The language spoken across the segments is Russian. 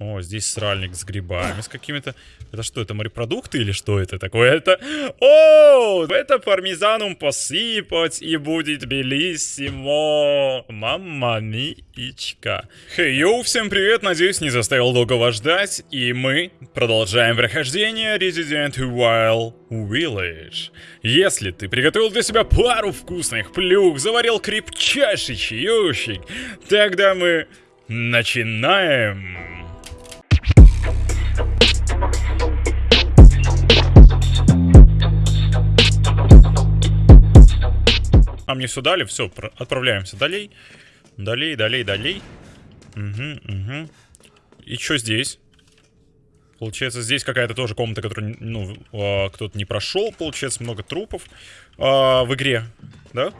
О, здесь сральник с грибами, с какими-то... Это что, это морепродукты или что это такое? Это... О, это пармезаном посыпать и будет белиссимо. Мамма миичка. Хей, йоу, всем привет, надеюсь, не заставил долго вас ждать. И мы продолжаем прохождение Resident Evil Village. Если ты приготовил для себя пару вкусных плюх, заварил крепчайший чающик, тогда мы начинаем. А мне все дали, все, отправляемся далей. Далей, далей, далей. Угу, угу. И что здесь? Получается, здесь какая-то тоже комната, которую, ну, э, кто-то не прошел. Получается, много трупов э, в игре, да?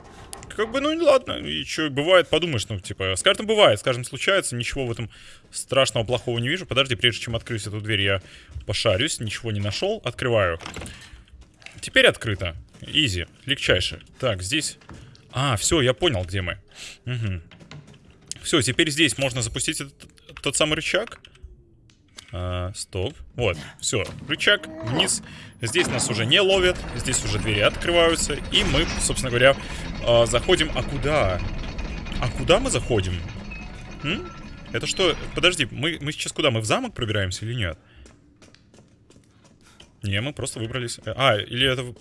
Как бы, ну, ладно, и что, бывает, подумаешь, ну, типа, с каждым бывает, с каждым случается, ничего в этом страшного, плохого не вижу. Подожди, прежде чем открыть эту дверь, я пошарюсь, ничего не нашел, открываю. Теперь открыто. Изи, легчайше. Так, здесь... А, все, я понял, где мы. Угу. Все, теперь здесь можно запустить этот, тот самый рычаг. А, стоп. Вот, все, рычаг вниз. Здесь нас уже не ловят, здесь уже двери открываются. И мы, собственно говоря, а, заходим. А куда? А куда мы заходим? М? Это что? Подожди, мы, мы сейчас куда? Мы в замок пробираемся или нет? Не, мы просто выбрались. А, или это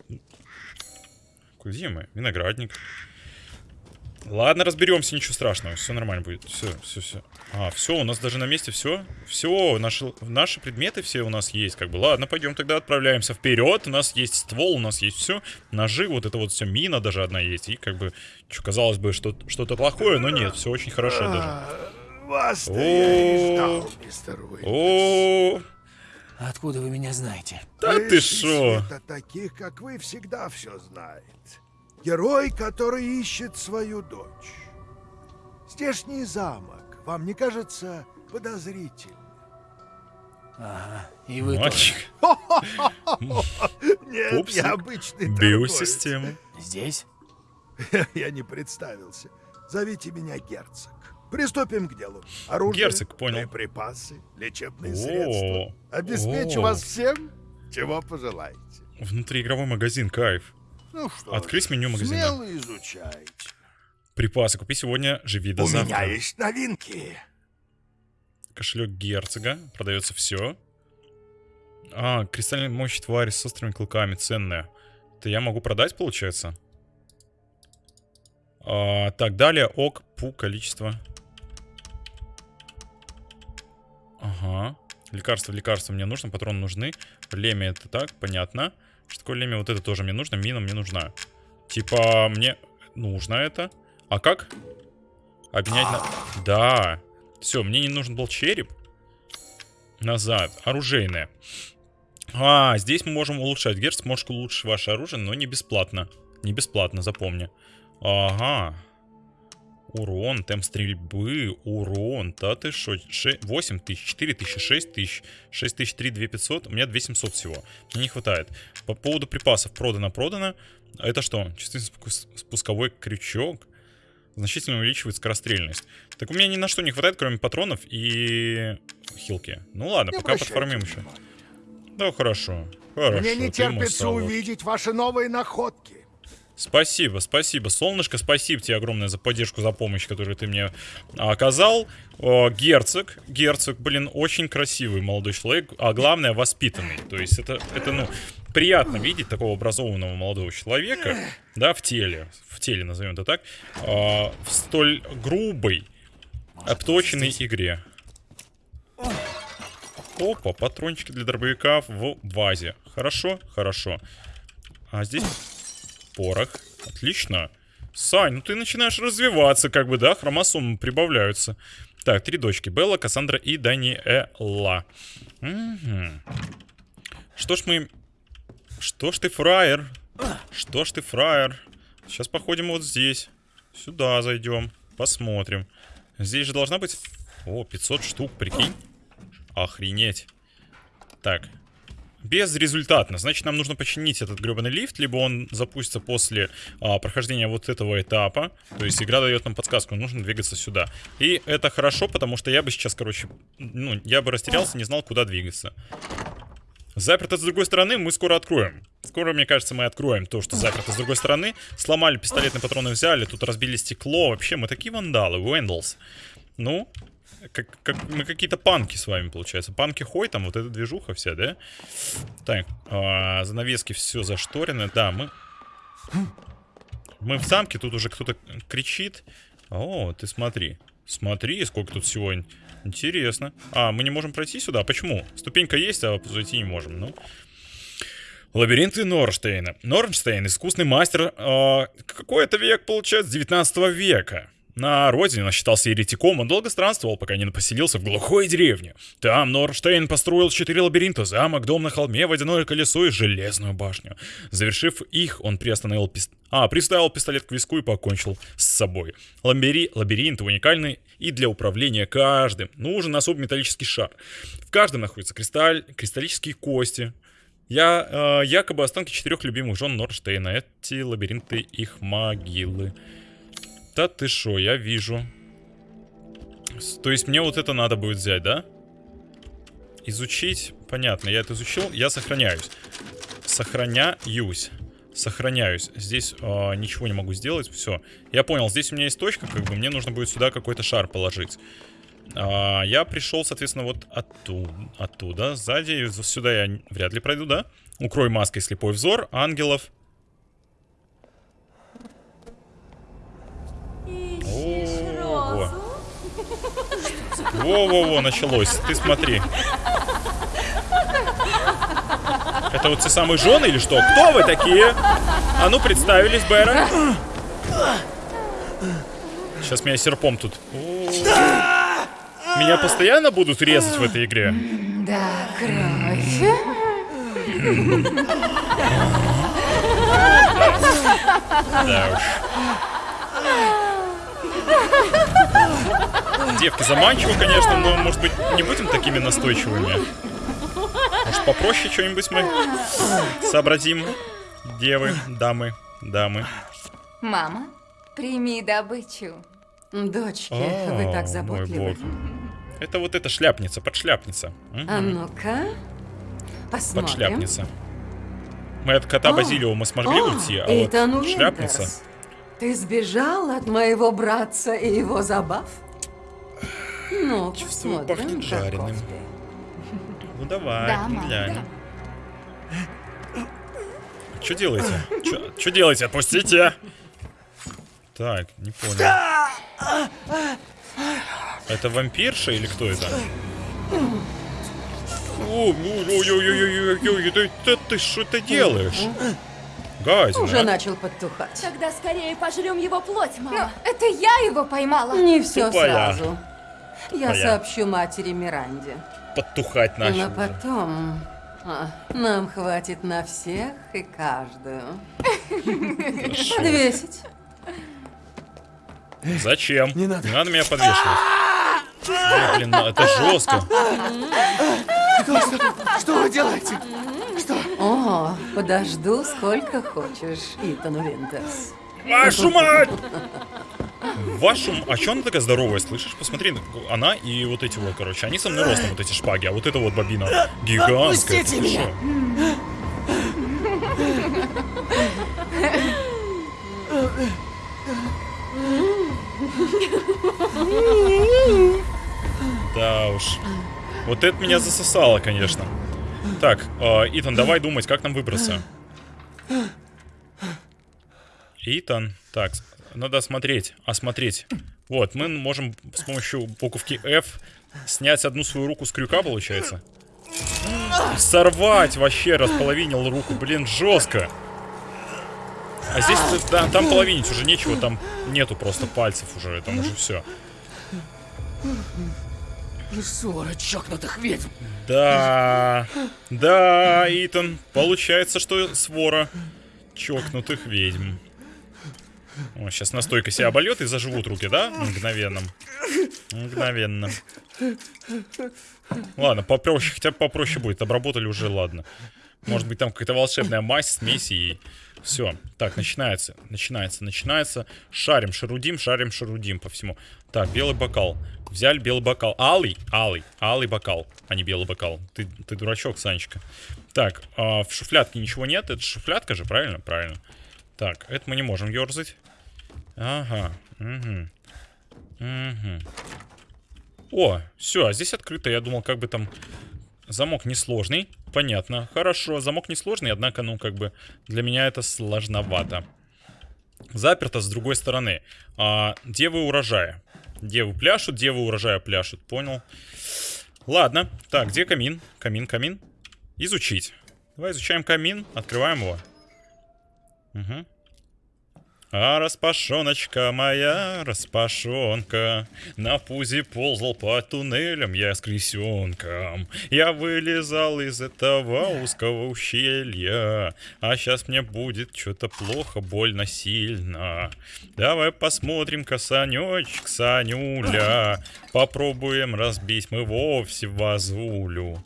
где мы? Виноградник. Ладно, разберемся, ничего страшного. Все нормально будет. Все, все, все. А, все, у нас даже на месте все. Все, наши, наши предметы все у нас есть. Как бы, ладно, пойдем тогда отправляемся вперед. У нас есть ствол, у нас есть все. Ножи, вот это вот все, мина даже одна есть. И как бы, что казалось бы, что-то плохое, но нет, все очень хорошо даже. Вас я ждал, мистер О, Откуда вы меня знаете? Да ты шо? таких, как вы, всегда все знает. Герой, который ищет свою дочь. Здешний замок, вам не кажется подозрительным? Ага, и вы Мальчик. Нет, я обычный Биосистема. Здесь? Я не представился. Зовите меня герцог. Приступим к делу. Оружие, Герцог, понял. припасы, лечебные средства. Обеспечу вас всем, чего пожелаете. Внутриигровой магазин, кайф. Ну что Открыть меню магазина. Смело изучайте. Припасы купи сегодня, живи до У завтра. меня есть новинки. Кошелек герцога. Продается все. А, кристальная мощь твари с острыми клыками. Ценная. Это я могу продать, получается? А, так, далее. Ок, пу, количество. Ага. Лекарство, лекарство мне нужно, патроны нужны. Лемя это так, понятно. Что такое лемя? Вот это тоже мне нужно, мина мне нужна. Типа, мне нужно это. А как? Обменять на... Да. Все, мне не нужен был череп. Назад. Оружейное. А, здесь мы можем улучшать. Герц может улучшить ваше оружие, но не бесплатно. Не бесплатно, запомни. Ага. Урон, темп стрельбы, урон. Да ты шо? 8 тысяч, 4 тысячи, 6 тысяч, 6 тысяч, 3, 2 500. У меня 2 700 всего. Мне не хватает. По поводу припасов продано-продано. Это что? Чувствительный спусковой крючок. Значительно увеличивает скорострельность. Так у меня ни на что не хватает, кроме патронов и хилки. Ну ладно, не пока подформим еще. Да, хорошо. Хорошо. Мне не терпится увидеть ваши новые находки. Спасибо, спасибо, солнышко, спасибо тебе огромное за поддержку, за помощь, которую ты мне оказал. О, герцог, герцог, блин, очень красивый молодой человек, а главное воспитанный. То есть это, это ну, приятно видеть такого образованного молодого человека, да, в теле, в теле, назовем это так, э, в столь грубой, обточенной игре. Опа, патрончики для дробовика в вазе. Хорошо, хорошо. А здесь порох. Отлично. Сань, ну ты начинаешь развиваться, как бы, да? Хромосомы прибавляются. Так, три дочки. Белла, Кассандра и Даниэла. Угу. Что ж мы... Что ж ты фраер? Что ж ты фраер? Сейчас походим вот здесь. Сюда зайдем. Посмотрим. Здесь же должна быть... О, 500 штук, прикинь. Охренеть. Так. Безрезультатно. Значит, нам нужно починить этот гребаный лифт, либо он запустится после а, прохождения вот этого этапа. То есть игра дает нам подсказку, нужно двигаться сюда. И это хорошо, потому что я бы сейчас, короче, ну, я бы растерялся, не знал, куда двигаться. Заперто с другой стороны, мы скоро откроем. Скоро, мне кажется, мы откроем то, что заперто с другой стороны. Сломали пистолетные патроны, взяли, тут разбили стекло. Вообще, мы такие вандалы, Уэндлс. Ну, как, как, мы какие-то панки с вами, получается. Панки хой, там вот эта движуха вся, да? Так, а, занавески все зашторены. Да, мы... Мы в замке, тут уже кто-то кричит. О, ты смотри. Смотри, сколько тут всего интересно. А, мы не можем пройти сюда? Почему? Ступенька есть, а зайти не можем. Ну... Лабиринты Норштейна. Норштейн, искусный мастер, э, какой это век, получается, 19 века. На родине он считался еретиком, он долго странствовал, пока не поселился в глухой деревне. Там Норштейн построил четыре лабиринта, замок, дом на холме, водяное колесо и железную башню. Завершив их, он приостановил пист... А, приставил пистолет к виску и покончил с собой. Ламбери... Лабиринт уникальный и для управления каждым. Нужен особый металлический шар. В каждом находится кристаль... кристаллические кости, я э, якобы останки четырех любимых жен Норштейна. Эти лабиринты их могилы. Да ты шо, я вижу. То есть мне вот это надо будет взять, да? Изучить. Понятно, я это изучил. Я сохраняюсь. Сохраняюсь. Сохраняюсь. Здесь э, ничего не могу сделать. Все. Я понял, здесь у меня есть точка, как бы мне нужно будет сюда какой-то шар положить. А, я пришел, соответственно, вот оттуда, оттуда. Сзади, сюда я вряд ли пройду, да? Укрой маской слепой взор, ангелов. Во-во-во, началось. Ты смотри. Это вот те самые жены или что? Кто вы такие? А ну, представились, Бэра. Сейчас меня серпом тут. Меня постоянно будут резать в этой игре? Да, кровь. Да уж. Девки заманчиво, конечно, но, может быть, не будем такими настойчивыми? Может, попроще что-нибудь мы сообразим? Девы, дамы, дамы. Мама, прими добычу. Дочки, О, вы так мой заботливы. бог. Это вот эта шляпница, подшляпница. А ну-ка, посмотрим. Подшляпница. Мы от кота О, Базилиума смогли О, уйти, а Эйтан вот шляпница... Ты сбежал от моего братца и его забав? Ну, Чувствую, посмотрим, пахнет жареным. Ну давай, Да, глянем. Что делаете? Что делаете? Отпустите! Так, не понял. Это вампирша или кто это? Ой-ой-ой-ой-ой-ой, ты, ты, ты что ты делаешь? Гадина. Уже начал подтухать. Тогда скорее пожрем его плоть, Но мама. это я его поймала. Не все Тупая. сразу. Я Тупая. сообщу матери Миранде. Подтухать начал. Но потом а, нам хватит на всех и каждую. Подвесить. Зачем? Не надо. меня подвешивать. Ой, блин, ну это жестко. Что вы делаете? О, подожду сколько хочешь, Итан Винтерс. Вашу мать! Вашу... м- А чё она такая здоровая, слышишь? Посмотри, она и вот эти вот, короче, они со мной ростом, вот эти шпаги, а вот эта вот бобина гигантская. Отпустите меня! Да уж. Вот это меня засосало, конечно. Так, э, Итан, давай думать, как нам выбраться. Итан, так, надо осмотреть, осмотреть. Вот, мы можем с помощью буковки F снять одну свою руку с крюка, получается. Сорвать вообще, располовинил руку, блин, жестко. А здесь, да, там половинить уже нечего, там нету просто пальцев уже, там уже все. Свора чокнутых ведьм. Да, да, Итан, получается, что свора чокнутых ведьм. О, сейчас настойка себя обольет и заживут руки, да? Мгновенно. Мгновенно. Ладно, попроще, хотя бы попроще будет. Обработали уже, ладно. Может быть, там какая-то волшебная мазь, смесь и... Все. Так, начинается, начинается, начинается. Шарим, шарудим, шарим, шарудим по всему. Так, белый бокал. Взяли белый бокал. Алый, алый, алый бокал, а не белый бокал. Ты, ты дурачок, Санечка. Так, а, в шуфлядке ничего нет. Это шуфлядка же, правильно? Правильно. Так, это мы не можем ерзать. Ага. Угу. Угу. О, все, а здесь открыто. Я думал, как бы там замок несложный. Понятно. Хорошо, замок несложный, однако, ну, как бы, для меня это сложновато. Заперто с другой стороны. А, девы урожая. Девы пляшут, девы урожая пляшут. Понял. Ладно. Так, где камин? Камин, камин. Изучить. Давай изучаем камин. Открываем его. Угу. А распашоночка моя, распашонка, На пузе ползал по туннелям я с крысенком. Я вылезал из этого узкого ущелья, А сейчас мне будет что-то плохо, больно сильно. Давай посмотрим-ка, Санечек, Санюля, Попробуем разбить мы вовсе вазулю.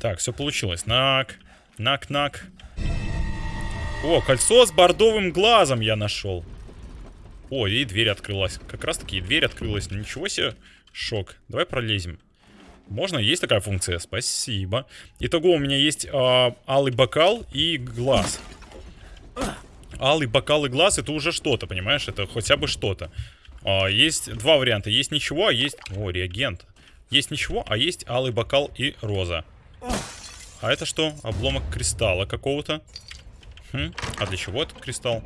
Так, все получилось. Нак, нак-нак. О, кольцо с бордовым глазом я нашел. О, и дверь открылась. Как раз таки и дверь открылась. Ну, ничего себе. Шок. Давай пролезем. Можно? Есть такая функция? Спасибо. Итого у меня есть э, алый бокал и глаз. Алый бокал и глаз это уже что-то, понимаешь? Это хотя бы что-то. Э, есть два варианта. Есть ничего, а есть... О, реагент. Есть ничего, а есть алый бокал и роза. А это что? Обломок кристалла какого-то. Хм, а для чего этот кристалл?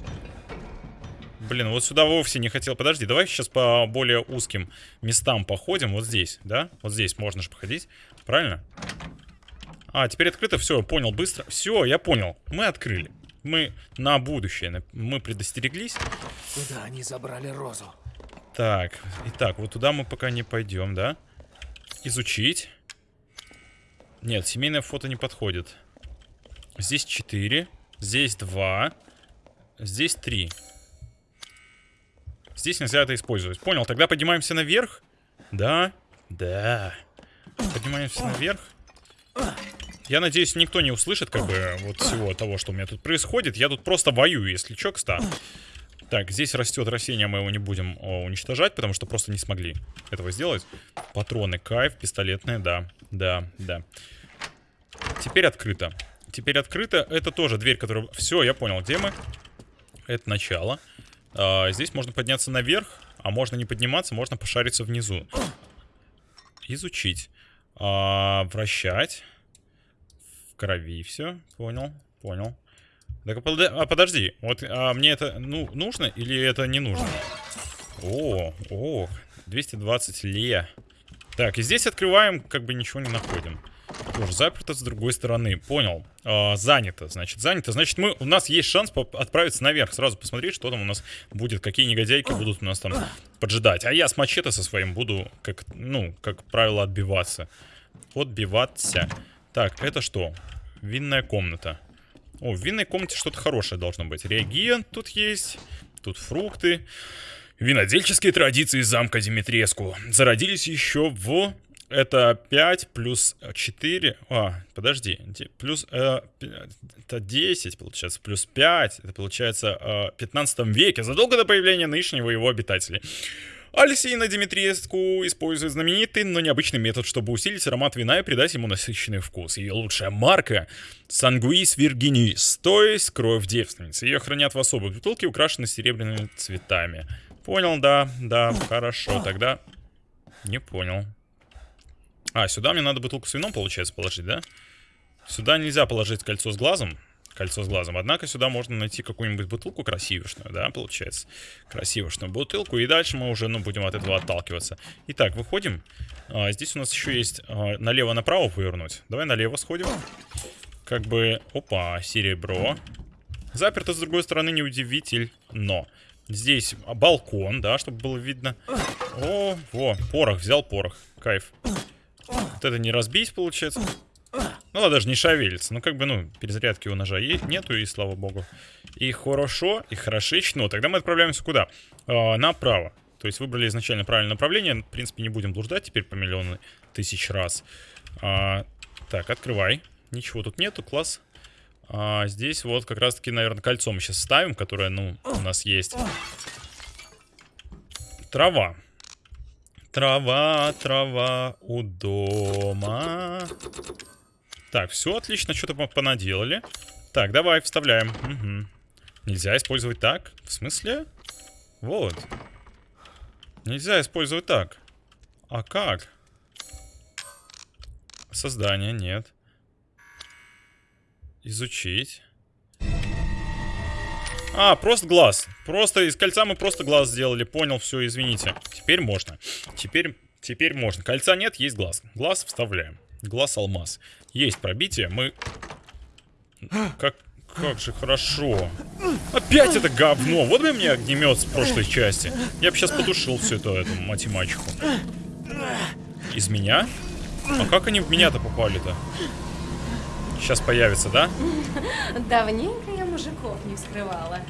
Блин, вот сюда вовсе не хотел. Подожди, давай сейчас по более узким местам походим. Вот здесь, да? Вот здесь можно же походить. Правильно? А, теперь открыто. Все, понял быстро. Все, я понял. Мы открыли. Мы на будущее. Мы предостереглись. Куда они забрали розу? Так, итак, вот туда мы пока не пойдем, да? Изучить. Нет, семейное фото не подходит. Здесь 4. Здесь два. Здесь три. Здесь нельзя это использовать. Понял, тогда поднимаемся наверх. Да, да. Поднимаемся наверх. Я надеюсь, никто не услышит, как бы, вот всего того, что у меня тут происходит. Я тут просто воюю, если чё, кстати. Так, здесь растет растение, мы его не будем о, уничтожать, потому что просто не смогли этого сделать. Патроны, кайф, пистолетные, да, да, да. Теперь открыто. Теперь открыто. Это тоже дверь, которая... Все, я понял, где мы. Это начало. А, здесь можно подняться наверх, а можно не подниматься, можно пошариться внизу. Изучить. А, вращать. В крови все. Понял, понял. Так, а подожди, вот а мне это ну, нужно или это не нужно? О, о, 220 ле. Так, и здесь открываем, как бы ничего не находим. Тоже заперто с другой стороны. Понял. А, занято. Значит, занято. Значит, мы, у нас есть шанс отправиться наверх. Сразу посмотреть, что там у нас будет. Какие негодяйки будут у нас там поджидать. А я с мачете со своим буду, как, ну, как правило, отбиваться. Отбиваться. Так, это что? Винная комната. О, в винной комнате что-то хорошее должно быть. Реагент тут есть. Тут фрукты. Винодельческие традиции замка Димитреску зародились еще в это 5 плюс 4. А, подожди. Плюс... Э, это 10, получается. Плюс 5. Это получается э, в 15 веке. Задолго до появления нынешнего его обитателей. Алексеина Димитриевску использует знаменитый, но необычный метод, чтобы усилить аромат вина и придать ему насыщенный вкус. Ее лучшая марка — Сангуис Виргинис, то есть кровь девственницы. Ее хранят в особой бутылке, украшенной серебряными цветами. Понял, да, да, хорошо, тогда не понял. А, сюда мне надо бутылку с вином, получается, положить, да? Сюда нельзя положить кольцо с глазом. Кольцо с глазом. Однако сюда можно найти какую-нибудь бутылку красивошную, да, получается. Красивошную бутылку. И дальше мы уже, ну, будем от этого отталкиваться. Итак, выходим. А, здесь у нас еще есть а, налево-направо повернуть. Давай налево сходим. Как бы... Опа, серебро. Заперто с другой стороны, неудивитель. Но... Здесь балкон, да, чтобы было видно. О, во, порох, взял порох. Кайф. Вот это не разбить, получается. Ну, да, даже не шевелится. Ну, как бы, ну, перезарядки у ножа есть, нету, и слава богу. И хорошо, и хорошечно. Тогда мы отправляемся куда? А, направо. То есть выбрали изначально правильное направление. В принципе, не будем блуждать теперь по миллиону тысяч раз. А, так, открывай. Ничего тут нету, класс. А, здесь вот как раз-таки, наверное, кольцо мы сейчас ставим, которое, ну, у нас есть. Трава. Трава, трава у дома. Так, все отлично, что-то понаделали. Так, давай, вставляем. Угу. Нельзя использовать так? В смысле? Вот. Нельзя использовать так. А как? Создание, нет. Изучить. А, просто глаз. Просто из кольца мы просто глаз сделали. Понял, все, извините. Теперь можно. Теперь, теперь можно. Кольца нет, есть глаз. Глаз вставляем. Глаз алмаз. Есть пробитие. Мы... Как, как же хорошо. Опять это говно. Вот бы мне огнемет с прошлой части. Я бы сейчас потушил всю эту, эту математику. Из меня? А как они в меня-то попали-то? Сейчас появится, да? Давненько я мужиков не вскрывала.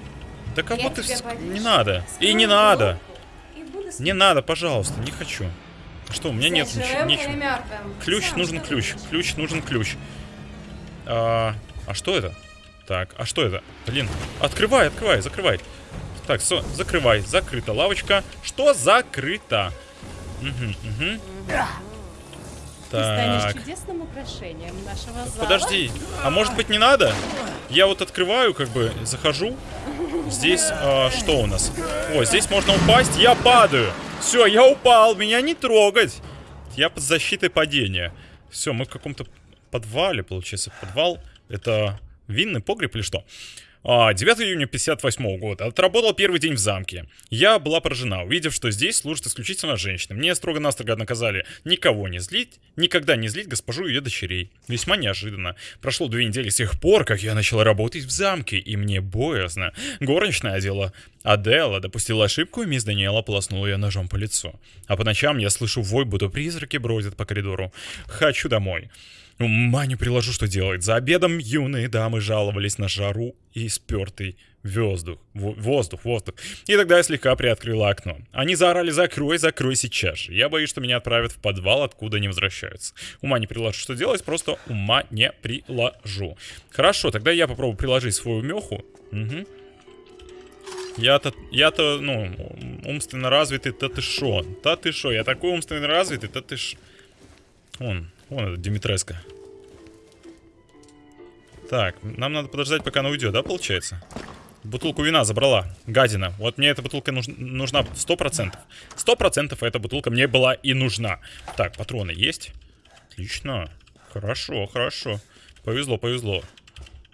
Да кого Я ты... вс- Не надо. И не надо. и Не надо, пожалуйста, не хочу. Что, у меня нет ничего. мертвым. Ключ, Сам нужен ключ. Ключ, нужен ключ. А, а что это? Так, а что это? Блин, открывай, открывай, закрывай. Так, все, закрывай. Закрыта лавочка. Что закрыто? Угу, угу. Ты станешь Так. чудесным украшением нашего зала. Подожди, а может быть не надо? Я вот открываю, как бы, захожу. Здесь а, что у нас? О, здесь можно упасть. Я падаю. Все, я упал. Меня не трогать. Я под защитой падения. Все, мы в каком-то подвале, получается. Подвал. Это винный погреб или что? А, 9 июня 58 года. Отработал первый день в замке. Я была поражена, увидев, что здесь служат исключительно женщины. Мне строго-настрого наказали никого не злить, никогда не злить госпожу и ее дочерей. Весьма неожиданно. Прошло две недели с тех пор, как я начала работать в замке, и мне боязно. Горничная одела Адела допустила ошибку, и мисс Даниэла полоснула ее ножом по лицу. А по ночам я слышу вой, будто призраки бродят по коридору. Хочу домой. Ума не приложу, что делать. За обедом юные дамы жаловались на жару и спертый воздух. Во- воздух, воздух. И тогда я слегка приоткрыла окно. Они заорали «Закрой, закрой сейчас же». Я боюсь, что меня отправят в подвал, откуда не возвращаются. Ума не приложу, что делать, просто ума не приложу. Хорошо, тогда я попробую приложить свою меху. Угу. Я-то, я-то, ну, умственно развитый, та ты шо? Та ты шо? Я такой умственно развитый, та ты ш... Вон, вон это Димитреско. Так, нам надо подождать, пока она уйдет, да, получается? Бутылку вина забрала, гадина. Вот мне эта бутылка нуж- нужна 100%. 100% эта бутылка мне была и нужна. Так, патроны есть? Отлично. Хорошо, хорошо. Повезло, повезло.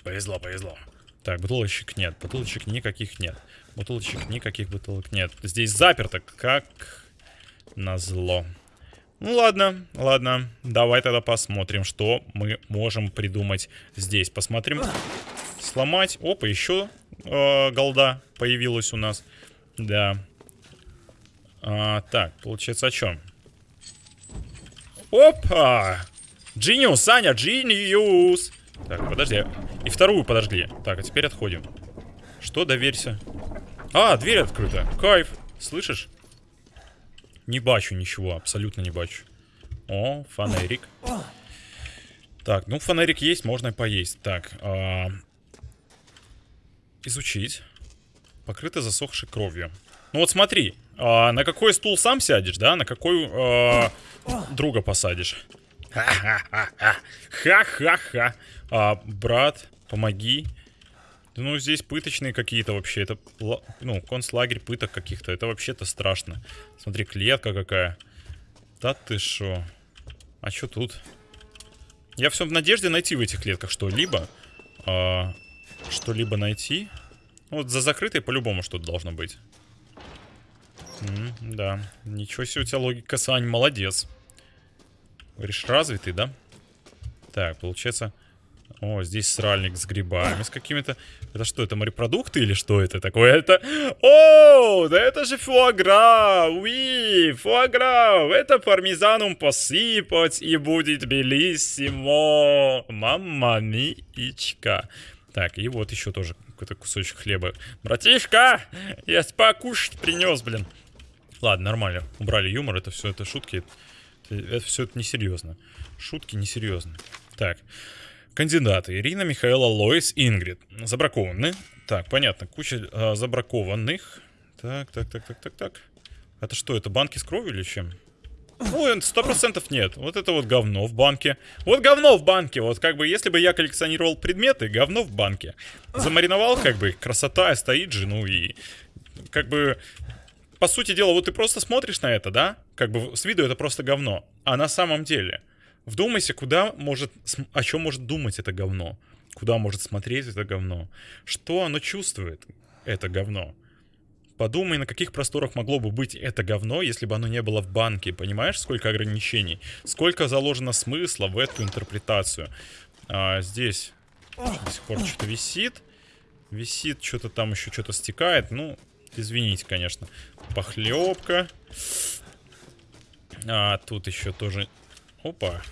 Повезло, повезло. Так, бутылочек нет, бутылочек никаких нет. Бутылочек никаких бутылок нет. Здесь заперто, как назло. Ну ладно, ладно. Давай тогда посмотрим, что мы можем придумать здесь. Посмотрим. Сломать. Опа, еще э, голда появилась у нас. Да. А, так, получается о чем? Опа! Джиниус, Саня, Джиниус! Так, подожди. И вторую подожгли. Так, а теперь отходим. Что, доверься. А, дверь открыта. Кайф. Слышишь? Не бачу ничего, абсолютно не бачу. О, фонарик. Так, ну фонарик есть, можно поесть. Так, а, изучить. Покрыто засохшей кровью. Ну вот смотри, а, на какой стул сам сядешь, да? На какой а, друга посадишь? Ха-ха-ха. Ха-ха-ха. А, брат, помоги. Ну, здесь пыточные какие-то вообще. Это, ну, концлагерь пыток каких-то. Это вообще-то страшно. Смотри, клетка какая. Да ты шо? А что тут? Я все в надежде найти в этих клетках что-либо. А, что-либо найти. Вот за закрытой по-любому что-то должно быть. М, да. Ничего себе у тебя логика, Сань, молодец. Говоришь, развитый, да? Так, получается... О, здесь сральник с грибами, с какими-то... Это что, это морепродукты или что это такое? Это... О, да это же фуагра! Уи, фуагра! Это пармезаном посыпать и будет белиссимо! Мамма миичка. Так, и вот еще тоже какой-то кусочек хлеба. Братишка, я покушать принес, блин. Ладно, нормально. Убрали юмор, это все, это шутки. Это, все это несерьезно. Шутки несерьезные. Так. Кандидаты. Ирина, Михаила, Лоис, Ингрид. Забракованы. Так, понятно. Куча а, забракованных. Так, так, так, так, так, так. Это что, это банки с кровью или чем? Ну, сто процентов нет. Вот это вот говно в банке. Вот говно в банке. Вот как бы, если бы я коллекционировал предметы, говно в банке. Замариновал, как бы, красота, стоит же, ну и... Как бы, по сути дела, вот ты просто смотришь на это, да? Как бы, с виду это просто говно. А на самом деле, вдумайся, куда может... О чем может думать это говно? Куда может смотреть это говно? Что оно чувствует, это говно? Подумай, на каких просторах могло бы быть это говно, если бы оно не было в банке. Понимаешь, сколько ограничений? Сколько заложено смысла в эту интерпретацию? А, здесь до сих пор что-то висит. Висит, что-то там еще что-то стекает. Ну, извините, конечно. Похлебка. А, тут еще тоже... Опа.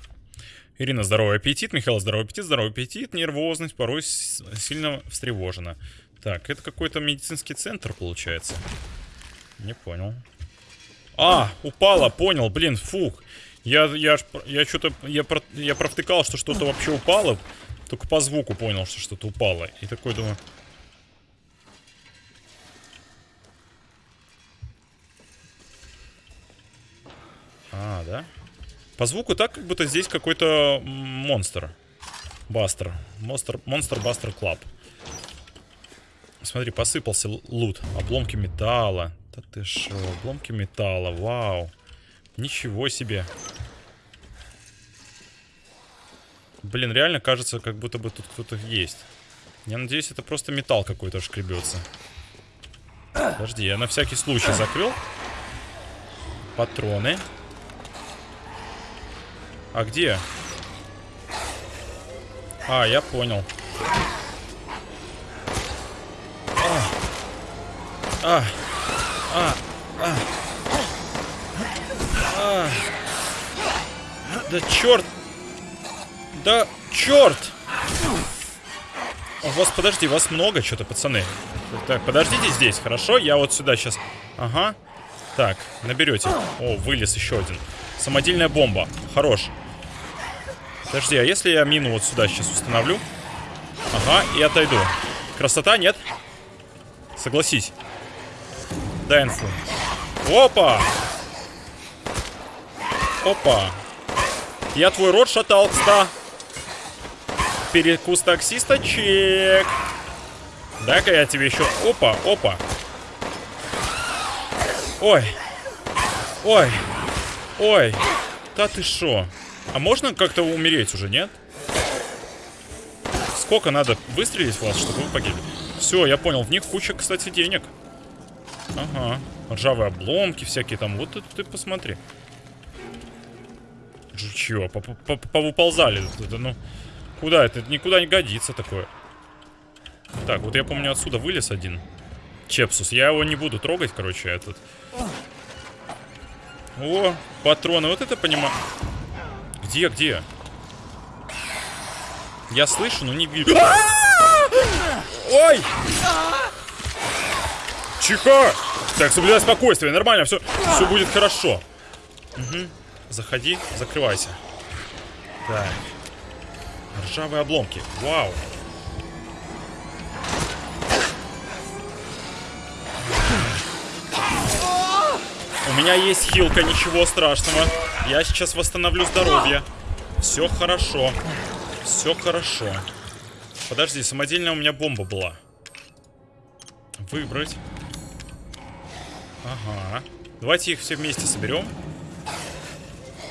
Ирина, здоровый аппетит. Михаил, здоровый аппетит. Здоровый аппетит. Нервозность. Порой сильно встревожена. Так, это какой-то медицинский центр, получается. Не понял. А, упала, понял, блин, фух. Я, я, я что-то, я, про, я провтыкал, что что-то вообще упало. Только по звуку понял, что что-то упало. И такой думаю... А, да? По звуку так, как будто здесь какой-то монстр. Buster. Монстр, Monster Buster Club. Смотри, посыпался лут. Обломки металла. Да ты шо, обломки металла, вау. Ничего себе. Блин, реально кажется, как будто бы тут кто-то есть. Я надеюсь, это просто металл какой-то шкребется. Подожди, я на всякий случай закрыл. Патроны. А где? А, я понял. А, а, а. А. Да черт! Да черт! У вас, подожди, вас много что-то, пацаны. Так, подождите здесь, хорошо? Я вот сюда сейчас... Ага. Так, наберете. О, вылез еще один. Самодельная бомба. Хорош. Подожди, а если я мину вот сюда сейчас установлю? Ага, и отойду. Красота, нет? Согласись. Дай инфу. Опа! Опа. Я твой рот шатал, кста. Перекус таксиста, чек. Дай-ка я тебе еще... Опа, опа. Ой. Ой. Ой. Да ты шо? А можно как-то умереть уже, нет? Сколько надо выстрелить в вас, чтобы вы погибли? Все, я понял. В них куча, кстати, денег. Ага. Ржавые обломки всякие там. Вот это ты посмотри. Чего? Повыползали. Это, ну, куда это? Никуда не годится такое. Так, вот я помню отсюда вылез один. Чепсус. Я его не буду трогать, короче, этот. О, патроны. Вот это понимаю. Где, где? Я слышу, но не вижу. Ой! Чихо! Так, соблюдай спокойствие, нормально, все, все будет хорошо. Угу. Заходи, закрывайся. Так. Ржавые обломки. Вау. У меня есть хилка, ничего страшного. Я сейчас восстановлю здоровье. Все хорошо. Все хорошо. Подожди, самодельная у меня бомба была. Выбрать. Ага. Давайте их все вместе соберем.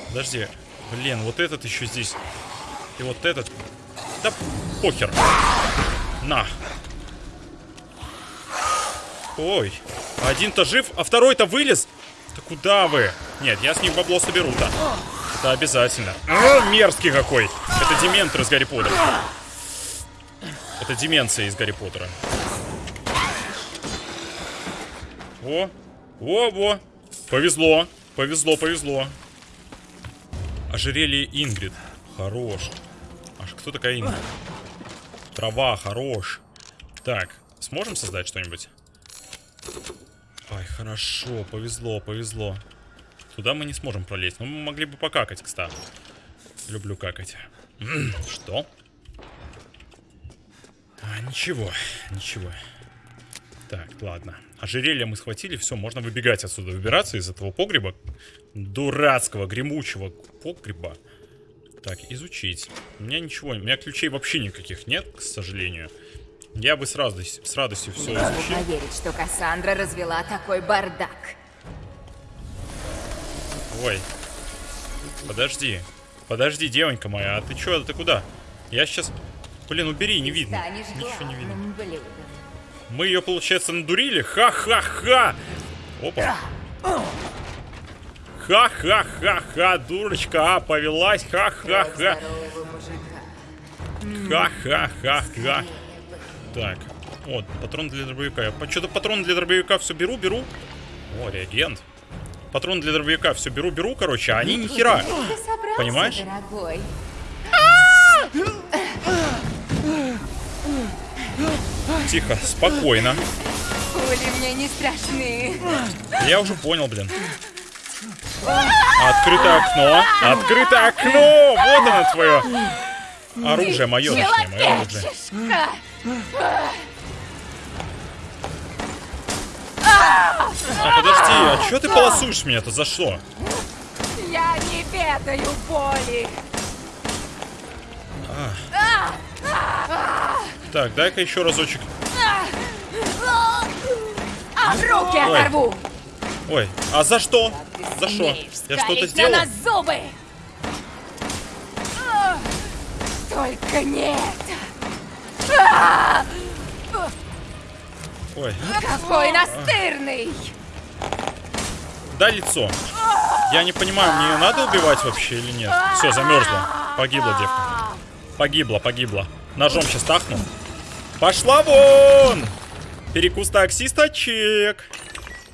Подожди. Блин, вот этот еще здесь. И вот этот. Да похер. На. Ой. Один-то жив, а второй-то вылез. Да куда вы? Нет, я с них бабло соберу-то. Это обязательно. А, мерзкий какой. Это дементор из Гарри Поттера. Это деменция из Гарри Поттера. О, во-во. Повезло. Повезло, повезло. Ожерелье Ингрид. Хорош. Аж кто такая Ингрид? Трава, хорош. Так, сможем создать что-нибудь? Ай, хорошо, повезло, повезло. Туда мы не сможем пролезть. Но мы могли бы покакать, кстати. Люблю какать. Что? А, ничего, ничего. Так, ладно. Ожерелье мы схватили, все, можно выбегать отсюда, выбираться из этого погреба. Дурацкого, гремучего погреба. Так, изучить. У меня ничего, у меня ключей вообще никаких нет, к сожалению. Я бы с радостью, с радостью все Не могу изучил. поверить, что Кассандра развела такой бардак. Ой. Подожди. Подожди, девонька моя, а ты чё, ты куда? Я сейчас... Блин, убери, не видно. Ничего не видно. Мы ее, получается, надурили? Ха-ха-ха! Опа. Ха-ха-ха-ха, дурочка, а, повелась, ха-ха-ха. Ха-ха-ха-ха. Так, вот, патрон для дробовика. Я что-то патрон для дробовика все беру, беру. О, реагент. Патрон для дробовика все беру, беру, короче, а они ни хера. Понимаешь? дорогой? Тихо, спокойно. Пули мне не страшны. Я уже понял, блин. Открытое окно. Открытое окно! Вот оно твое. Оружие мое, точнее, мое оружие. А подожди, а чё ты полосуешь меня-то? За что? Я не ведаю боли. Так, дай-ка еще разочек. А руки Ой. оторву. Ой, а за что? За что? Я что-то сделал? на нас зубы. А, Только не это. Ой, Какой настырный. дай лицо. Я не понимаю, мне ее надо убивать вообще или нет? Все, замерзла. Погибла девка. Погибла, погибла. Ножом сейчас тахну. Пошла вон! Перекус таксисточек.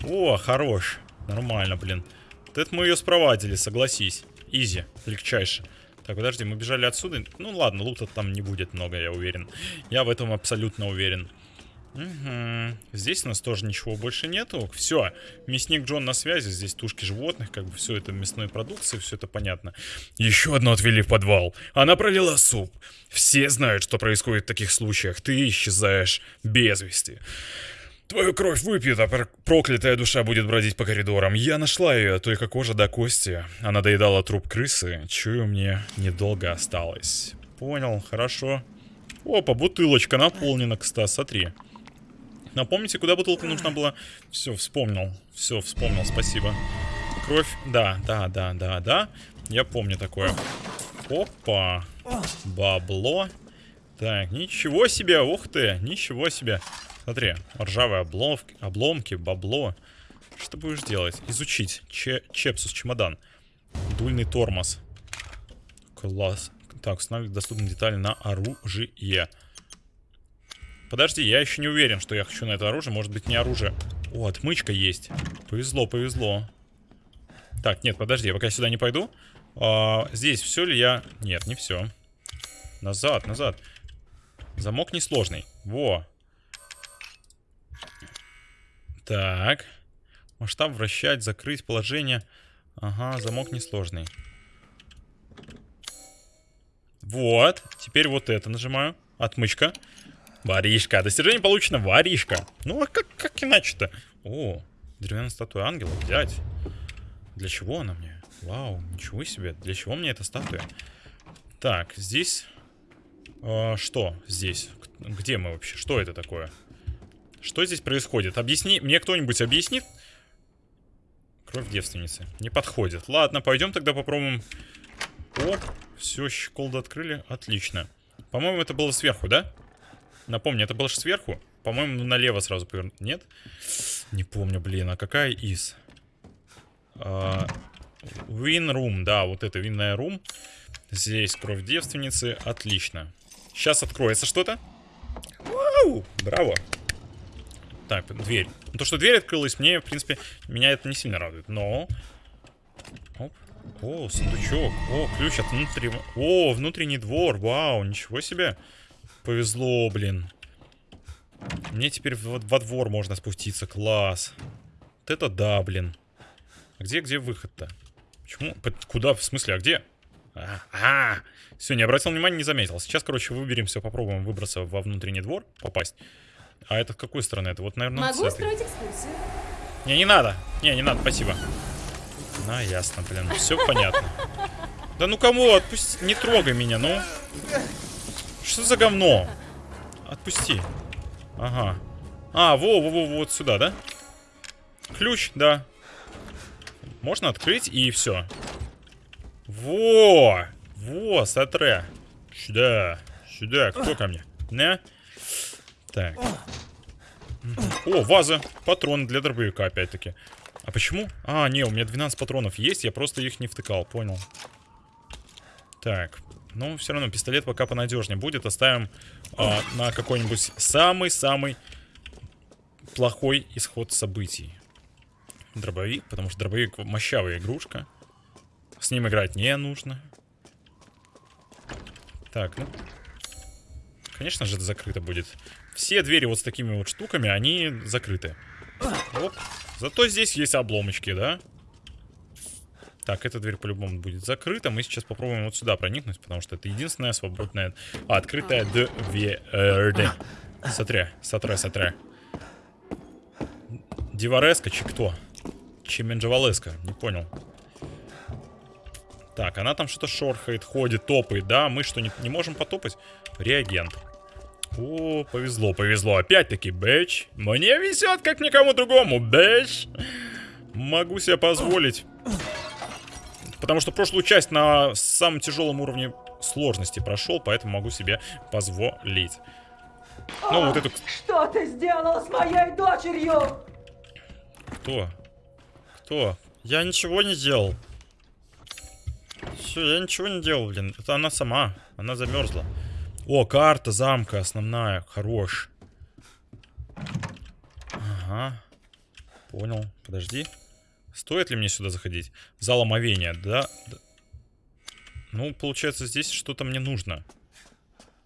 О, хорош. Нормально, блин. Вот это мы ее спровадили, согласись. Изи, легчайше. Так, подожди, мы бежали отсюда. Ну ладно, лута там не будет много, я уверен. Я в этом абсолютно уверен. Угу. Здесь у нас тоже ничего больше нету. Все, мясник Джон на связи. Здесь тушки животных, как бы все это мясной продукции, все это понятно. Еще одну отвели в подвал. Она пролила суп. Все знают, что происходит в таких случаях. Ты исчезаешь без вести. Твою кровь выпьют, а пр- проклятая душа будет бродить по коридорам. Я нашла ее, только кожа до кости. Она доедала труп крысы. Чую, мне недолго осталось. Понял, хорошо. Опа, бутылочка наполнена, кстати, смотри. Напомните, куда бутылка нужна была? Все, вспомнил. Все, вспомнил, спасибо. Кровь, да, да, да, да, да. Я помню такое. Опа. Бабло. Так, ничего себе, ух ты, ничего себе. Смотри, ржавые обломки, обломки, бабло. Что будешь делать? Изучить. Че, чепсус, чемодан. Дульный тормоз. Класс. Так, установить доступные детали на оружие. Подожди, я еще не уверен, что я хочу на это оружие. Может быть, не оружие. О, отмычка есть. Повезло, повезло. Так, нет, подожди, я пока сюда не пойду. А, здесь все ли я... Нет, не все. Назад, назад. Замок несложный. Во. Так. Масштаб вращать, закрыть положение. Ага, замок несложный. Вот. Теперь вот это нажимаю. Отмычка. Воришка. Достижение получено. Воришка. Ну, а как, как иначе-то? О, деревянная статуя ангела. Взять. Для чего она мне? Вау, ничего себе. Для чего мне эта статуя? Так, здесь... а, что здесь? Где мы вообще? Что это такое? Что здесь происходит? Объясни... Мне кто-нибудь объяснит? Кровь девственницы. Не подходит. Ладно, пойдем тогда попробуем... О, все, щеколду открыли. Отлично. По-моему, это было сверху, да? Напомню, это было же сверху. По-моему, налево сразу повернуть. Нет? Не помню, блин. А какая из? А, Room, да, вот это винная рум. Здесь кровь девственницы. Отлично. Сейчас откроется что-то. Вау! Браво. Так, дверь. Ну, То, что дверь открылась, мне, в принципе, меня это не сильно радует. Но... Оп. О, сундучок. О, ключ от внутреннего... О, внутренний двор. Вау, ничего себе. Повезло, блин. Мне теперь во, во двор можно спуститься. Класс. Вот это да, блин. А где, где выход-то? Почему? Под- Куда? В смысле, а где? А, а, все, не обратил внимания, не заметил. Сейчас, короче, выберемся, попробуем выбраться во внутренний двор, попасть. А это с какой стороны? Это вот, наверное, Могу устроить экскурсию. Не, не надо. Не, не надо, спасибо. На, ясно, блин. Все понятно. Да ну кому? Отпусти. Не трогай меня, ну. Что за говно? Отпусти. Ага. А, во, во, во, вот сюда, да? Ключ, да. Можно открыть и все. Во! Во, сатре. Сюда. Сюда. Кто ко мне? Не? Так. О, ваза. Патроны для дробовика, опять-таки. А почему? А, не, у меня 12 патронов есть, я просто их не втыкал, понял. Так. Ну, все равно пистолет пока понадежнее будет. Оставим а, на какой-нибудь самый-самый плохой исход событий. Дробовик, потому что дробовик мощавая игрушка. С ним играть не нужно. Так, ну. Конечно же, это закрыто будет. Все двери вот с такими вот штуками, они закрыты. Оп. Зато здесь есть обломочки, да? Так, эта дверь по-любому будет закрыта. Мы сейчас попробуем вот сюда проникнуть, потому что это единственная свободная... А, открытая дверь. Смотря, смотря, смотря. Дивареска, чи кто? Чеменджавалеска, не понял. Так, она там что-то шорхает, ходит, топает, да? Мы что, не, не можем потопать? Реагент. О, повезло, повезло. Опять-таки, бэч. Мне везет, как никому другому, бэч. Могу себе позволить. Потому что прошлую часть на самом тяжелом уровне сложности прошел, поэтому могу себе позволить. Ну, вот эту... Что ты сделал с моей дочерью? Кто? Кто? Я ничего не делал. Все, я ничего не делал, блин. Это она сама. Она замерзла. О, карта замка основная. Хорош. Ага. Понял. Подожди. Стоит ли мне сюда заходить? Зал омовения, да? да. Ну, получается, здесь что-то мне нужно.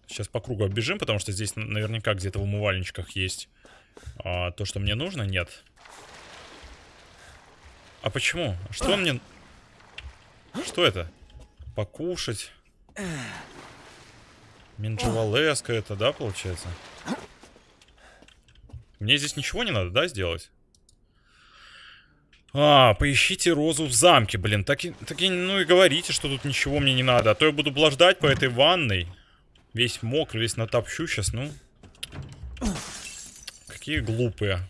Сейчас по кругу оббежим, потому что здесь наверняка где-то в умывальничках есть а, то, что мне нужно. Нет. А почему? Что мне... Что это? Покушать. Минджевалеска это, да, получается? Мне здесь ничего не надо, да, сделать? А, поищите розу в замке, блин. Так и, так и, ну и говорите, что тут ничего мне не надо. А то я буду блаждать по этой ванной. Весь мокрый, весь натопчу сейчас, ну. Какие глупые.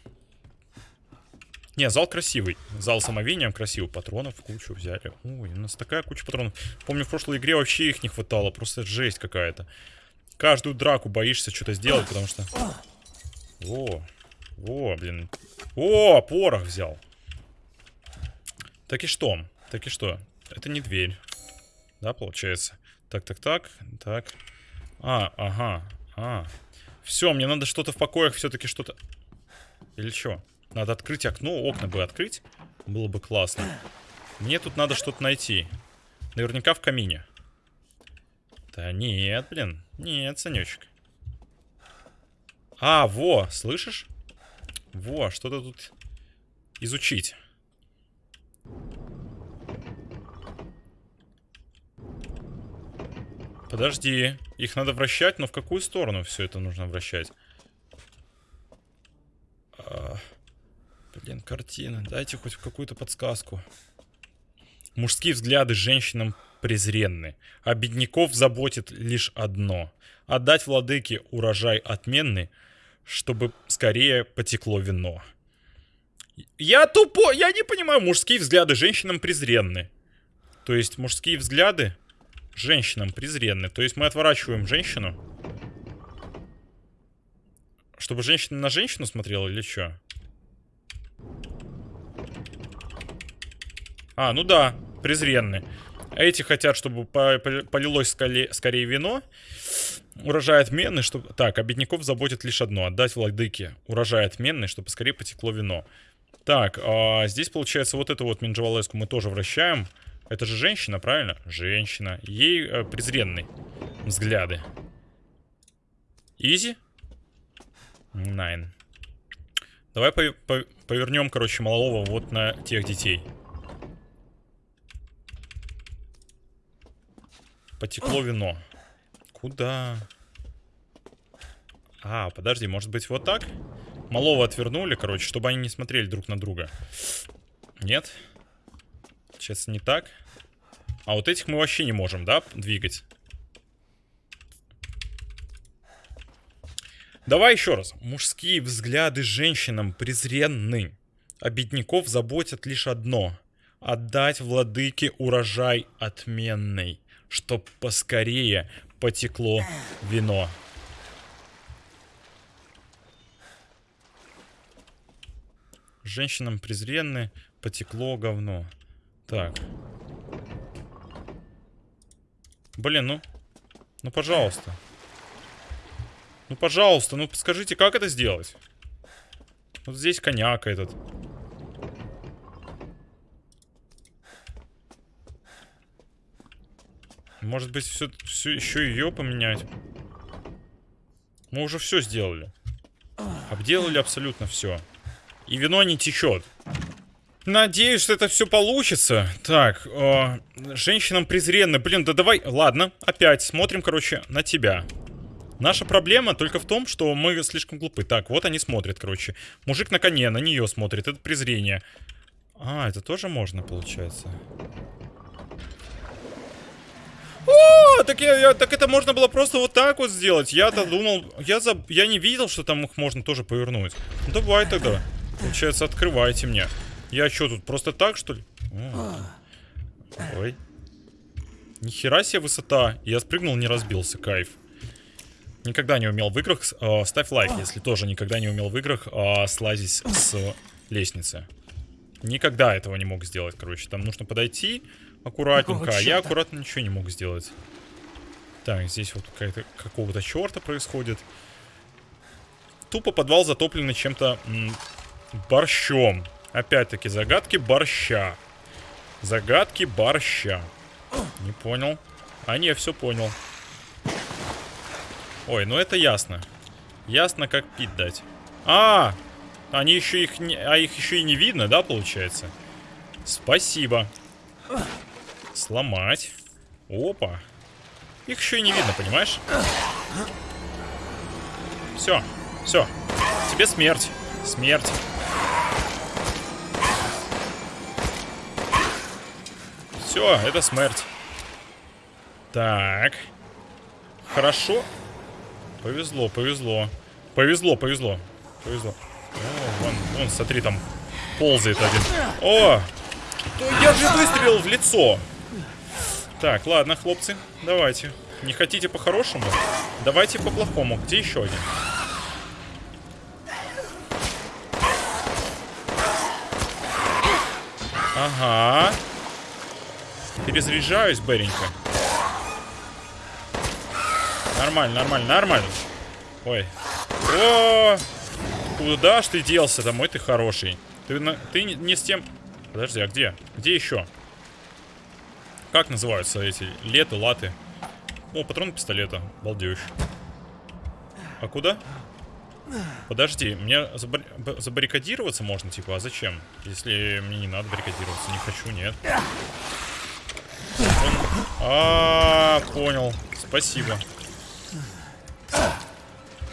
Не, зал красивый. Зал с омовением красивый. Патронов кучу взяли. Ой, у нас такая куча патронов. Помню, в прошлой игре вообще их не хватало. Просто жесть какая-то. Каждую драку боишься что-то сделать, потому что... Во. Во, блин. О, порох взял. Так и что? Так и что? Это не дверь. Да, получается? Так, так, так. Так. А, ага. А. Все, мне надо что-то в покоях все-таки что-то... Или что? Надо открыть окно, окна бы открыть. Было бы классно. Мне тут надо что-то найти. Наверняка в камине. Да нет, блин. Нет, Санечек. А, во, слышишь? Во, что-то тут изучить. Подожди. Их надо вращать, но в какую сторону все это нужно вращать? А, блин, картина. Дайте хоть какую-то подсказку. Мужские взгляды женщинам презренны, а бедняков заботит лишь одно — отдать владыке урожай отменный, чтобы скорее потекло вино. Я тупой, я не понимаю, мужские взгляды женщинам презренны. То есть мужские взгляды женщинам презренны. То есть мы отворачиваем женщину. Чтобы женщина на женщину смотрела или что? А, ну да, презренны. Эти хотят, чтобы полилось скорее вино. Урожай отменный, чтобы... Так, а заботит лишь одно. Отдать владыке урожай отменный, чтобы скорее потекло вино. Так, а здесь, получается, вот эту вот Минджавалеску мы тоже вращаем. Это же женщина, правильно? Женщина. Ей э, презренный взгляды. Изи? Найн. Давай по по повернем, короче, малого вот на тех детей. Потекло вино. Куда? А, подожди, может быть вот так? Малого отвернули, короче, чтобы они не смотрели друг на друга. Нет? Сейчас не так. А вот этих мы вообще не можем, да, двигать? Давай еще раз. Мужские взгляды женщинам презренны. А заботят лишь одно. Отдать владыке урожай отменный, чтоб поскорее потекло вино. Женщинам презренны, потекло говно. Так. Блин, ну... Ну, пожалуйста. Ну, пожалуйста, ну скажите, как это сделать? Вот здесь коньяк этот. Может быть, все, все еще ее поменять? Мы уже все сделали. Обделали абсолютно все. И вино не течет. Надеюсь, что это все получится. Так, э, женщинам презренно. Блин, да давай... Ладно, опять смотрим, короче, на тебя. Наша проблема только в том, что мы слишком глупы. Так, вот они смотрят, короче. Мужик на коне, на нее смотрит. Это презрение. А, это тоже можно, получается. О, так, я, я, так это можно было просто вот так вот сделать. Я-то думал... Я, за, я не видел, что там их можно тоже повернуть. Ну, давай тогда. Получается, открывайте мне. Я что, тут просто так, что ли? Ой. Нихера себе высота. Я спрыгнул, не разбился. Кайф. Никогда не умел в играх... Э, ставь лайк, если тоже никогда не умел в играх э, слазить с лестницы. Никогда этого не мог сделать, короче. Там нужно подойти аккуратненько, а я аккуратно ничего не мог сделать. Так, здесь вот какая-то какого-то черта происходит. Тупо подвал затопленный чем-то борщом. Опять-таки, загадки борща. Загадки борща. Не понял. А, не, все понял. Ой, ну это ясно. Ясно, как пить дать. А, они еще их не... А их еще и не видно, да, получается? Спасибо. Сломать. Опа. Их еще и не видно, понимаешь? Все, все. Тебе смерть. Смерть. Все, это смерть. Так. Хорошо. Повезло, повезло. Повезло, повезло. Повезло. О, вон, вон, смотри, там ползает один. О! Я же выстрелил в лицо. Так, ладно, хлопцы, давайте. Не хотите по-хорошему? Давайте по-плохому. Где еще один? Ага. Перезаряжаюсь, Беренька. Нормально, нормально, нормально. Ой. О! Куда ж ты делся домой? Ты хороший. Ты, на, ты не, с тем... Подожди, а где? Где еще? Как называются эти? Леты, латы? О, патрон пистолета. Балдеж. А куда? Подожди, мне забар... забаррикадироваться можно, типа, а зачем? Если мне не надо баррикадироваться, не хочу, нет. Он... А, -а, -а понял. Спасибо.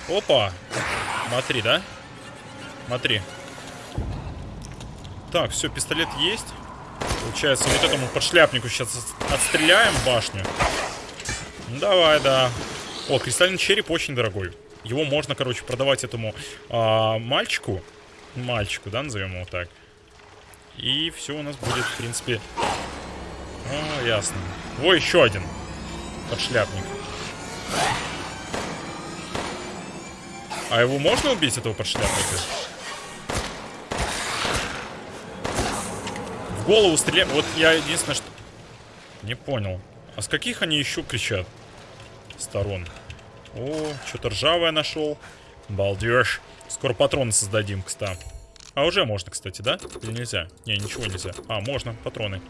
Опа. Смотри, да? Смотри. Так, все, пистолет есть. Получается, вот этому подшляпнику сейчас отстреляем башню. Ну, давай, да. О, кристальный череп очень дорогой. Его можно, короче, продавать этому а, мальчику. Мальчику, да, назовем его так. И все у нас будет, в принципе... О, ясно. О, еще один подшляпник. А его можно убить, этого подшляпника? Голову стреляем. Вот я единственное, что... Не понял. А с каких они еще кричат? Сторон. О, что-то ржавое нашел. Балдеж. Скоро патроны создадим, кстати. А уже можно, кстати, да? Или нельзя? Не, ничего нельзя. А, можно, патроны.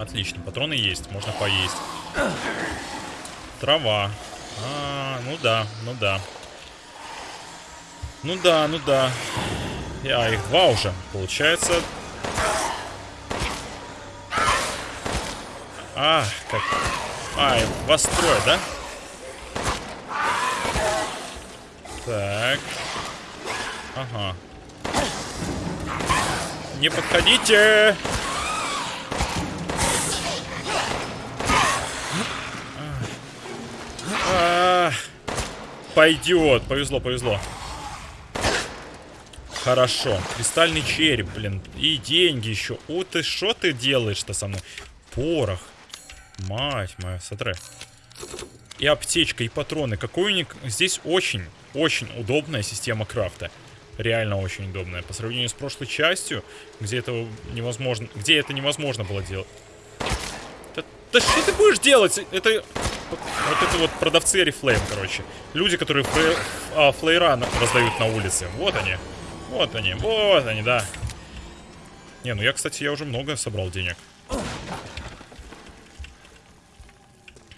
Отлично, патроны есть, можно поесть. Трава. А, ну да, ну да. Ну да, ну да. А, их два уже. Получается... А, как... Ай, вас трое, да? Так. Ага. Не подходите! А, Пойдет. Повезло, повезло. Хорошо. Кристальный череп, блин. И деньги еще. О, ты что ты делаешь-то со мной? Порох. Мать моя, смотри. И аптечка, и патроны. Какой у них... Здесь очень, очень удобная система крафта. Реально очень удобная. По сравнению с прошлой частью, где это невозможно... Где это невозможно было делать. Да, да что ты будешь делать? Это... Вот, это вот продавцы Арифлейм, короче. Люди, которые флей, а, флейра раздают на улице. Вот они. Вот они. Вот они, да. Не, ну я, кстати, я уже много собрал денег.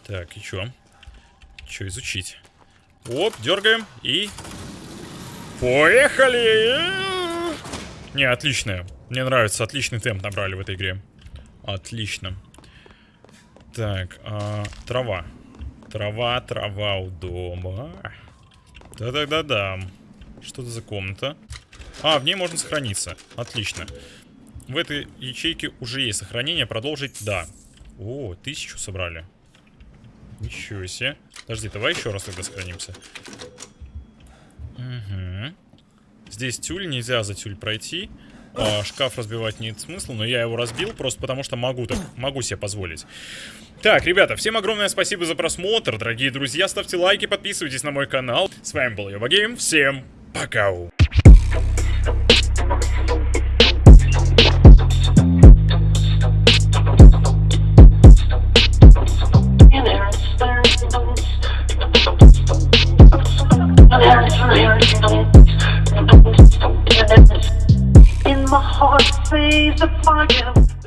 Так, и чё? Чё изучить? Оп, дергаем и... Поехали! Не, отличная. Мне нравится, отличный темп набрали в этой игре. Отлично. Так, а, трава. Трава, трава у дома. Да-да-да-да. Что это за комната? А, в ней можно сохраниться. Отлично. В этой ячейке уже есть сохранение. Продолжить? Да. О, тысячу собрали. Ничего себе. Подожди, давай еще раз тогда сохранимся. Угу. Здесь тюль, нельзя за тюль пройти. А, шкаф разбивать нет смысла, но я его разбил просто потому, что могу так, могу себе позволить. Так, ребята, всем огромное спасибо за просмотр, дорогие друзья, ставьте лайки, подписывайтесь на мой канал. С вами был Йоба Гейм, всем пока! heart sees the fire.